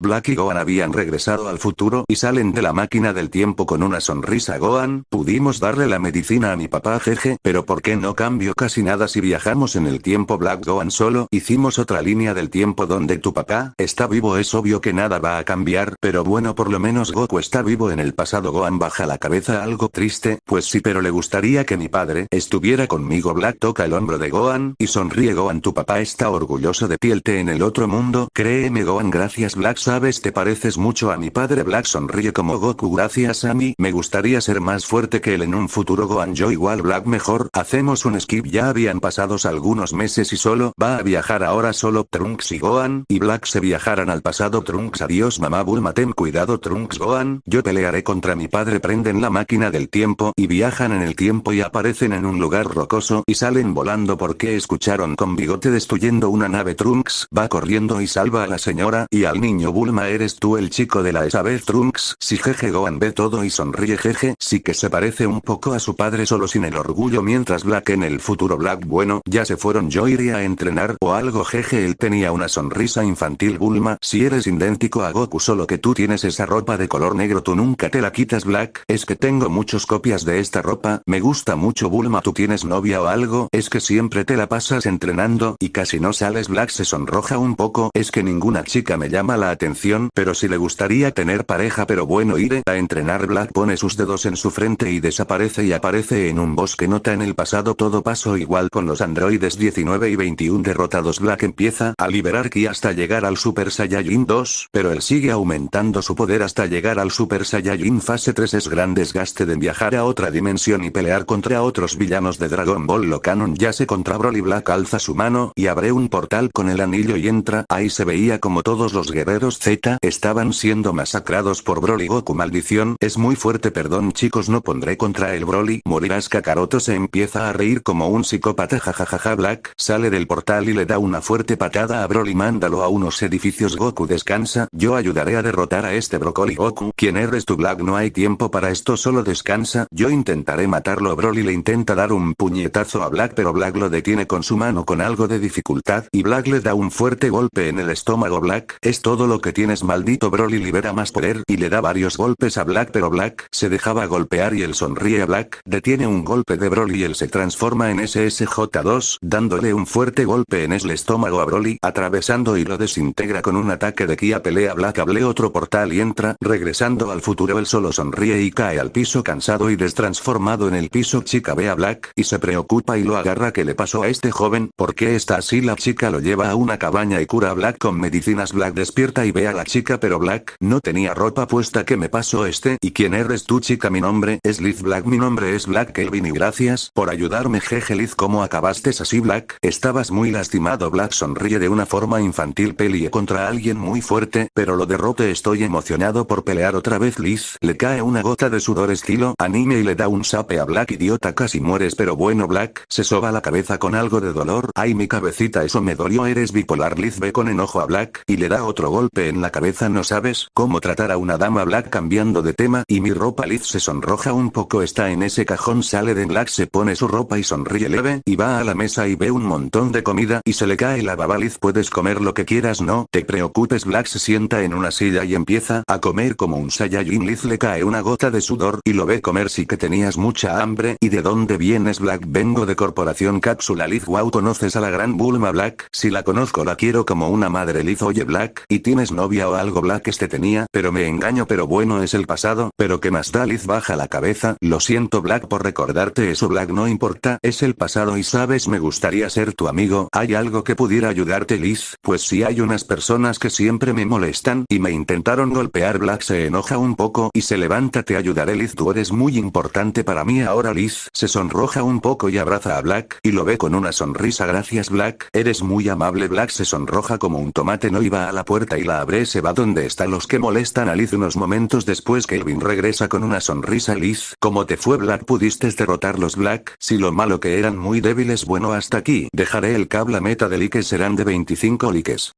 Black y Gohan habían regresado al futuro y salen de la máquina del tiempo con una sonrisa. Gohan, pudimos darle la medicina a mi papá jeje, pero ¿por qué no cambio casi nada si viajamos en el tiempo Black Gohan solo hicimos otra línea del tiempo donde tu papá está vivo. Es obvio que nada va a cambiar, pero bueno por lo menos Goku está vivo en el pasado. Gohan baja la cabeza algo triste, pues sí pero le gustaría que mi padre estuviera conmigo. Black toca el hombro de Gohan y sonríe. Gohan tu papá está orgulloso de ti. El en el otro mundo, créeme Gohan gracias Black sabes te pareces mucho a mi padre. Black sonríe como Goku. Gracias a mí, me gustaría ser más fuerte que él en un futuro Gohan. Yo igual Black mejor, hacemos un skip. Ya habían pasados algunos meses y solo va a viajar ahora solo Trunks y Gohan, y Black se viajaran al pasado. Trunks adiós mamá Bulma. Ten cuidado Trunks Gohan, yo pelearé contra mi padre. Prenden la máquina del tiempo y viajan en el tiempo y aparecen en un lugar rocoso y salen volando. Porque escucharon con bigote destruyendo una nave Trunks va corriendo y salva a la señora y al niño Bulma eres tú el chico de la esa vez Trunks, si jeje Gohan ve todo y sonríe jeje, sí que se parece un poco a su padre solo sin el orgullo mientras Black en el futuro Black bueno, ya se fueron yo iría a entrenar o algo jeje él tenía una sonrisa infantil Bulma, si eres idéntico a Goku solo que tú tienes esa ropa de color negro tú nunca te la quitas Black, es que tengo muchas copias de esta ropa, me gusta mucho Bulma tú tienes novia o algo, es que siempre te la pasas entrenando y casi no sales Black se sonroja un poco, es que ninguna chica me llama la atención, pero si le gustaría tener pareja pero bueno iré a entrenar Black pone sus dedos en su frente y desaparece y aparece en un bosque. Nota en el pasado todo pasó igual con los androides 19 y 21 derrotados. Black empieza a liberar ki hasta llegar al Super Saiyajin 2, pero él sigue aumentando su poder hasta llegar al Super Saiyajin. Fase 3 es gran desgaste de viajar a otra dimensión y pelear contra otros villanos de Dragon Ball lo canon ya se contra Broly. Black alza su mano y abre un portal con el anillo y entra, ahí se veía como todos los guerreros Z estaban siendo masacrados por Broly Goku. Maldición, es muy fuerte perdón chicos no pondré contra el Broly, morirás Kakaroto se empieza a reír como un psicópata jajajaja. Black sale del portal y le da una fuerte patada a Broly. Mándalo a unos edificios. Goku descansa, yo ayudaré a derrotar a este Broccoli Goku, ¿quién eres tu Black? No hay tiempo para esto solo descansa, yo intentaré matarlo Broly. Le intenta dar un puñetazo a Black pero Black lo detiene con su mano con algo de dificultad y Black le da un fuerte golpe en el estómago. Black, es todo lo que tienes maldito Broly libera más poder y le da varios golpes a Black pero Black se dejaba golpear y él sonríe a Black, detiene un golpe de Broly y él se transforma en SSJ2, dándole un fuerte golpe en el estómago a Broly, atravesando y lo desintegra con un ataque de Kia pelea Black hable otro portal y entra, regresando al futuro él solo sonríe y cae al piso cansado y destransformado en el piso chica ve a Black y se preocupa y lo agarra ¿qué le pasó a este joven? ¿Por qué está así? La chica lo lleva a una cabaña y cura a Black con medicinas Black despierta y ve a la chica pero Black no tenía ropa puesta. ¿qué me pasó este? ¿Y quién eres tú chica? Mi nombre es Liz Black. Mi nombre es Black Kelvin y gracias por ayudarme jeje Liz. ¿cómo acabaste así Black? Estabas muy lastimado Black. Sonríe de una forma infantil peleé contra alguien muy fuerte, pero lo derrote. Estoy emocionado por pelear otra vez Liz, le cae una gota de sudor estilo anime y le da un sape a Black. Idiota casi mueres pero bueno Black, se soba la cabeza con algo de dolor, ay mi cabecita eso me dolió. Eres bipolar Liz. Ve con enojo a Black y le da otro golpe en la cabeza no sabes cómo tratar a una dama Black cambiando de tema y mi ropa Liz se sonroja un poco está en ese cajón sale de Black se pone su ropa y sonríe leve y va a la mesa y ve un montón de comida y se le cae la baba Liz puedes comer lo que quieras no te preocupes Black se sienta en una silla y empieza a comer como un Saiyajin Liz le cae una gota de sudor y lo ve comer sí que tenías mucha hambre y de dónde vienes Black vengo de corporación cápsula Liz wow conoces a la gran Bulma Black si la conozco la quiero como una madre Liz oye Black y tienes novia o algo Black este tenía pero me engaño pero bueno es el pasado pero que más da Liz baja la cabeza lo siento Black por recordarte eso Black no importa es el pasado y sabes me gustaría ser tu amigo hay algo que pudiera ayudarte Liz pues si hay unas personas que siempre me molestan y me intentaron golpear Black se enoja un poco y se levanta te ayudaré Liz tú eres muy importante para mí ahora Liz se sonroja un poco y abraza a Black y lo ve con una sonrisa gracias Black eres muy amable Black se sonroja como un tomate no iba a la puerta y la abre se va donde están los que molestan a Liz unos momentos después Kelvin regresa con una sonrisa. Liz ¿cómo te fue Black pudiste derrotarlos Black si lo malo que eran muy débiles bueno hasta aquí. Dejaré el cable meta de likes serán de 25 likes